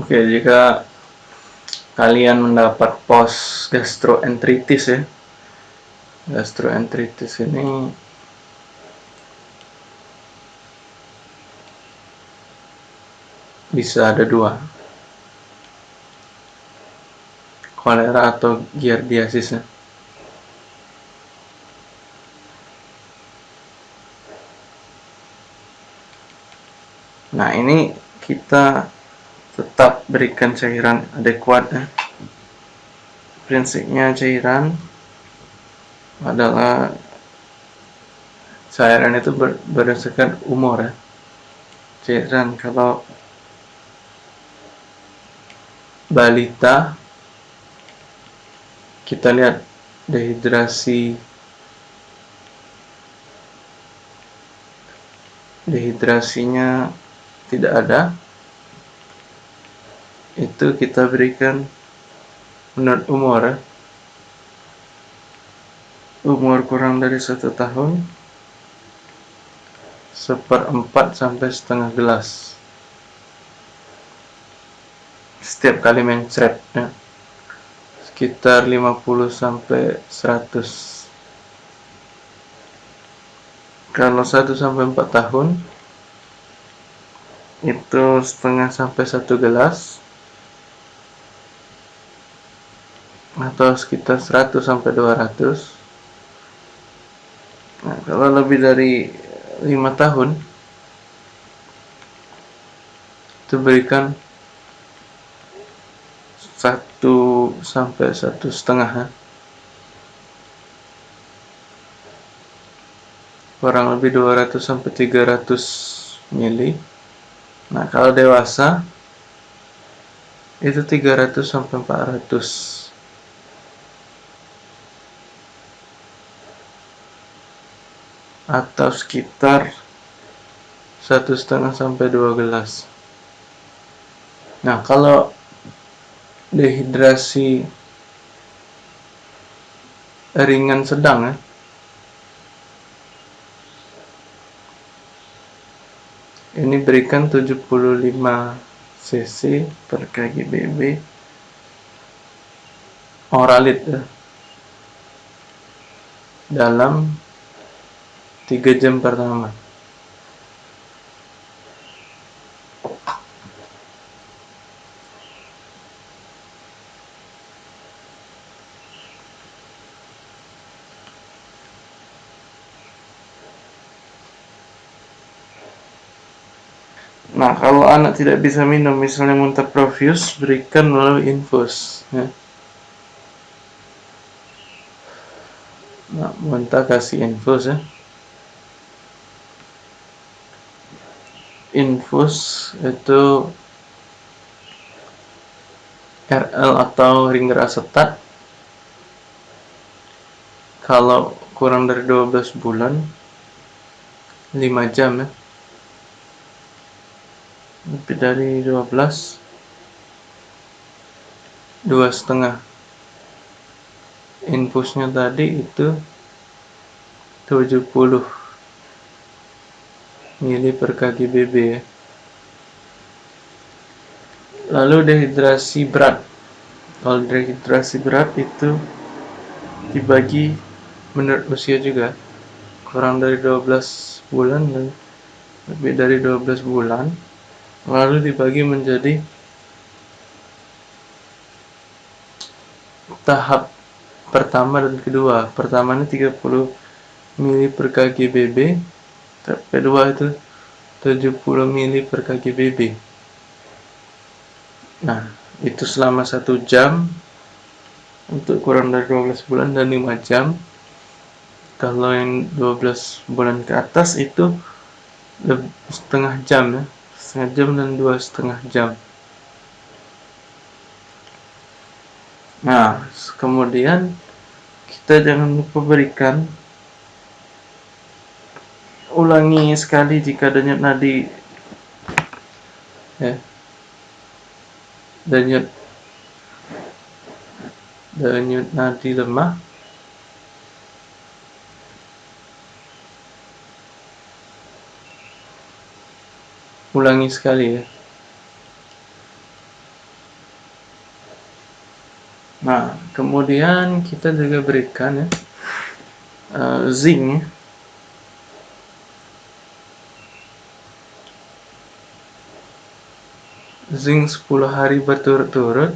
Oke, jika kalian mendapat pos gastroenteritis ya. Gastroenteritis ini bisa ada dua. Kolera atau giardiasis ya. Nah, ini kita tetap berikan cairan adekuat ya. prinsipnya cairan adalah cairan itu ber, berdasarkan umur ya cairan kalau balita kita lihat dehidrasi dehidrasinya tidak ada itu kita berikan menurut umur umur kurang dari satu tahun seperempat sampai setengah gelas. Setiap kali mencret ya. sekitar 50 sampai 100 kalau 1 sampai 4 tahun itu setengah sampai satu gelas atau sekitar 100 sampai 200 nah kalau lebih dari 5 tahun itu berikan satu sampai satu setengah. Kurang lebih 200 sampai 300 mili. Nah kalau dewasa itu 300 sampai 400 atau sekitar satu setengah sampai dua gelas. Nah, kalau dehidrasi ringan sedang ya, ini berikan 75 cc per kgbb oralit ya, dalam 3 jam pertama Nah, kalau anak tidak bisa minum, misalnya muntah profuse, berikan melalui infus. Ya. Nah, muntah kasih infus ya. Infus itu RL atau ringer asetat kalau kurang dari 12 bulan 5 jam ya. Lebih dari 12 dua setengah. Infusnya tadi itu 70 mili per kgbb ya. Lalu dehidrasi berat. Kalau dehidrasi berat itu dibagi menurut usia juga. Kurang dari 12 bulan dan lebih dari 12 bulan. Lalu dibagi menjadi tahap pertama dan kedua. Pertama ini 30 mili per kgbb kedua itu 70 mili per kgbb nah itu selama satu jam untuk kurang dari 12 bulan dan 5 jam. Kalau yang 12 bulan ke atas itu setengah jam ya. Setengah jam dan dua setengah jam. Nah kemudian kita jangan lupa berikan ulangi sekali jika denyut nadi ya. Denyut denyut nadi lemah. Ulangi sekali ya. Nah, kemudian kita juga berikan ya uh, zinc zinc 10 hari berturut-turut.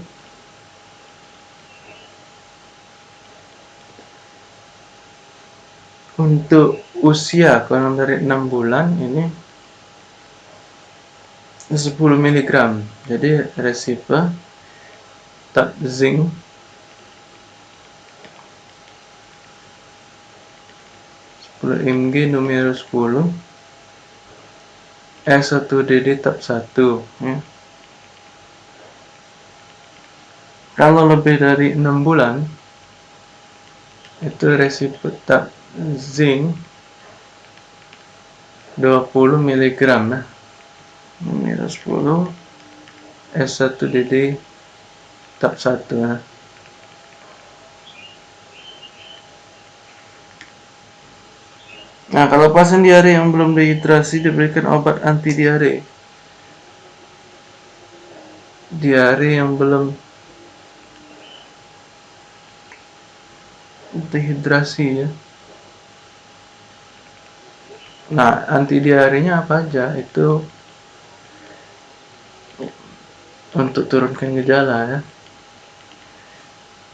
Untuk usia kurang dari 6 bulan ini 10 mg jadi resipe tab zinc mg numero 10 S1DD tab 1 ya. Kalau lebih dari 6 bulan itu resiko tab zinc 20 mg ya. numero 10 S1DD tab 1 ya. Nah, kalau pasien diare yang belum dehidrasi diberikan obat anti diare. Diare yang belum dehidrasi ya. Nah, anti diarenya apa aja? Itu untuk turunkan gejala ya.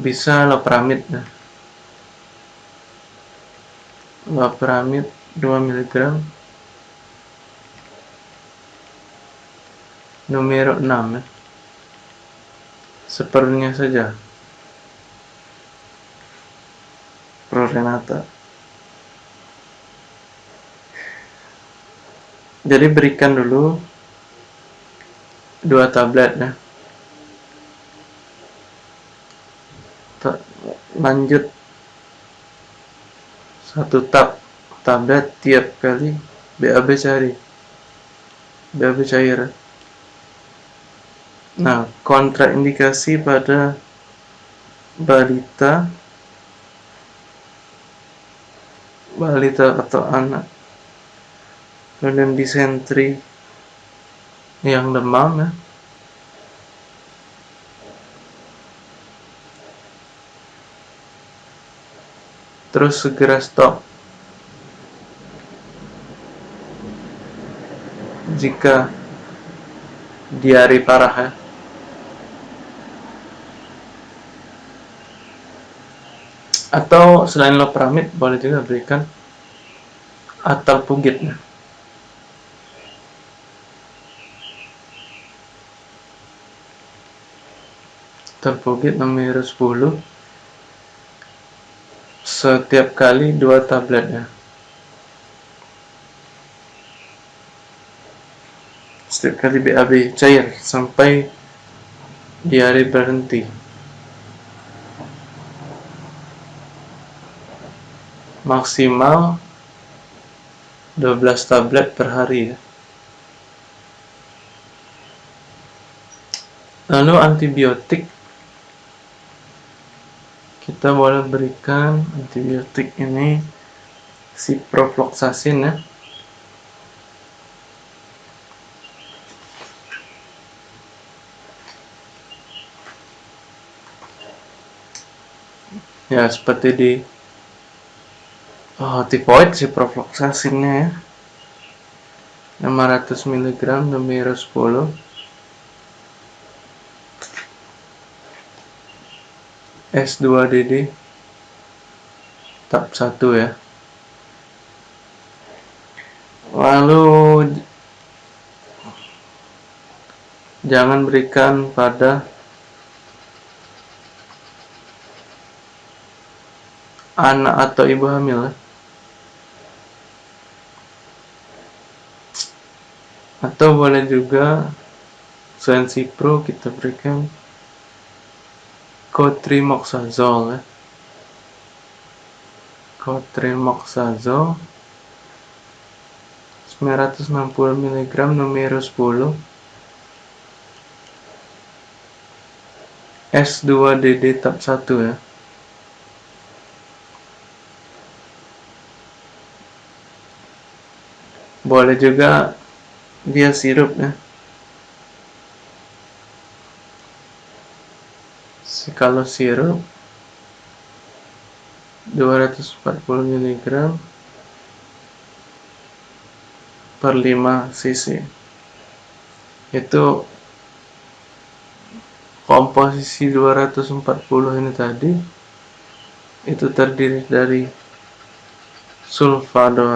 Bisa lopramid ya. Loperamid 2 mg numero 6 ya. seperlunya saja Prorenata jadi berikan dulu dua tablet ya. Lanjut. Satu tab tablet tiap kali. BAB cari. BAB cair. Nah kontraindikasi pada balita balita atau anak. Kemudian disentri yang demam ya. Terus segera stop. Jika diare parah ya atau selain loperamid boleh juga berikan atal pugit ya. atal pugit nomor 10 setiap kali dua tablet ya setiap kali BAB cair sampai diare berhenti maksimal 12 tablet per hari ya. Lalu antibiotik. Kita boleh berikan antibiotik ini ciprofloxacin ya. Ya seperti di oh, tipoid ciprofloxacinnya ya. 500 mg numero 10 S2DD tab 1 ya. Lalu jangan berikan pada anak atau ibu hamil ya. Atau boleh juga sensipro kita berikan cotrimoxazole ya. cotrimoxazole 960 mg numero 10 S2DD tab 1 ya. Boleh juga dia sirup ya. Kalau sirup 240 mg per 5 cc. Itu komposisi 240 ini tadi itu terdiri dari sulfado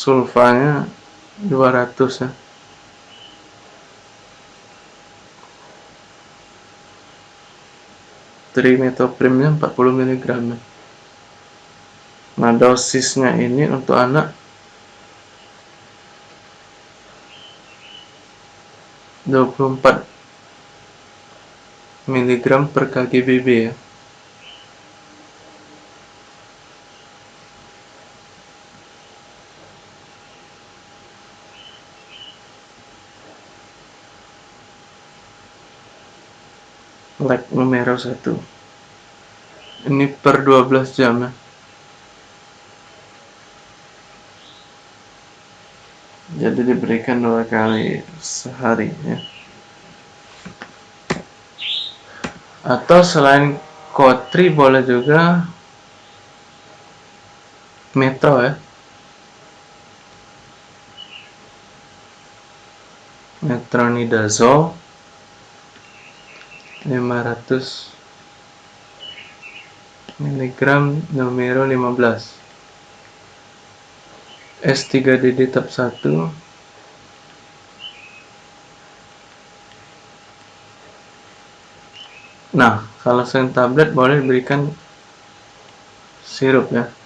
sulfanya 200 ya. Trimetoprimnya 40 mg nah dosisnya ini untuk anak 24 mg per kgbb ya leg numero 1 ini per 12 jam ya. Jadi diberikan dua kali sehari ya. Atau selain kotri boleh juga metro ya. Metronidazole 500 mg numero 15 S3DD tab 1 nah kalau selain tablet boleh diberikan sirup ya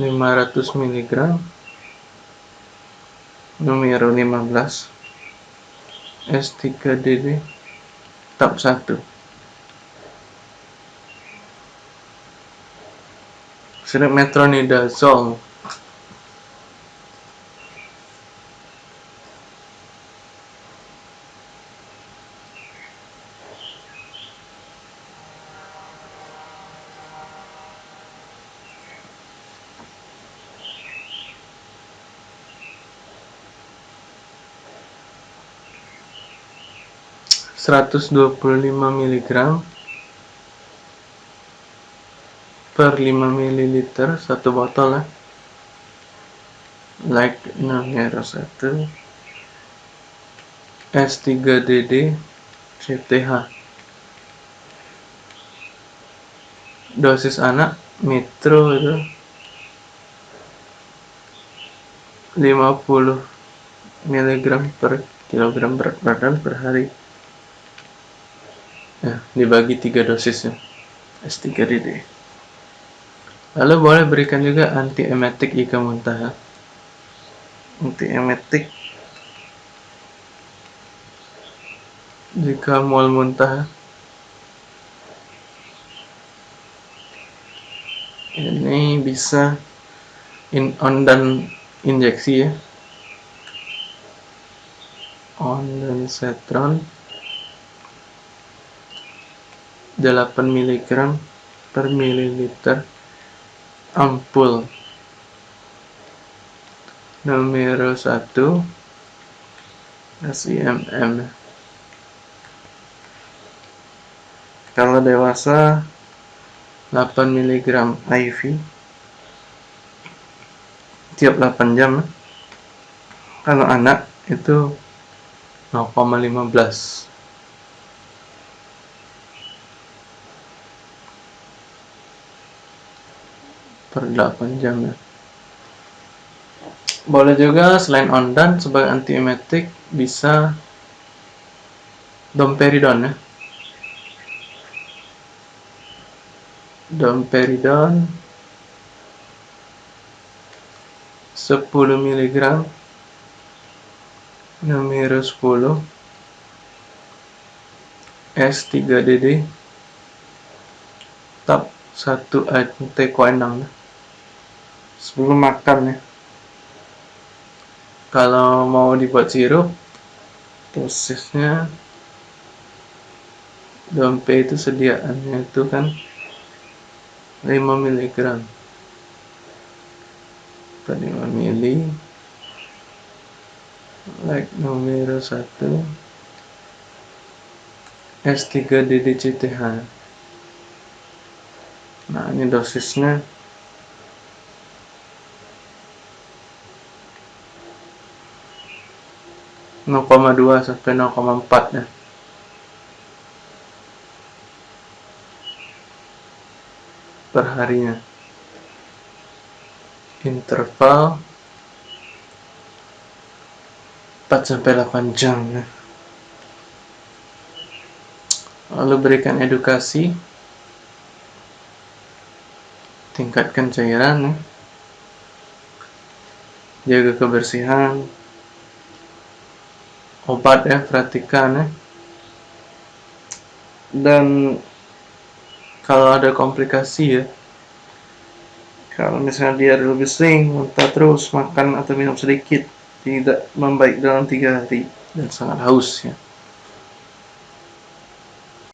500 mg numero 15 S3DD tab 1 sirup metronidazole 125 mg per 5 ml satu botol ya. Like numero 1 S3DD CTH dosis anak metro itu. 50 mg per kilogram berat badan per hari ya, dibagi tiga dosis ya S3DD lalu boleh berikan juga antiemetik jika muntah. Antiemetik. Jika mual muntah. Ini bisa in on dan injeksi ya. On dan setron 8 mg per mililiter ampul. Numero 1 SIMM kalau dewasa 8 mg IV tiap 8 jam. Kalau anak itu 0,15 per 8 jam ya. Boleh juga selain ondan sebagai antiemetik bisa domperidon ya. Domperidon 10 mg numero 10 S3DD tab 1 antekoenang sebelum makan ya. Kalau mau dibuat sirup dosisnya Dompe itu sediaannya itu kan 5 mg per 5 mili? Like nomor 1 S3DDCTH nah ini dosisnya 0,2 sampai 0,4 ya per harinya interval 4 sampai 8 jam ya. lalu berikan edukasi tingkatkan cairan ya. jaga kebersihan obat ya perhatikan ya. Dan kalau ada komplikasi ya kalau misalnya dia lebih sering muntah terus makan atau minum sedikit tidak membaik dalam tiga hari dan sangat haus ya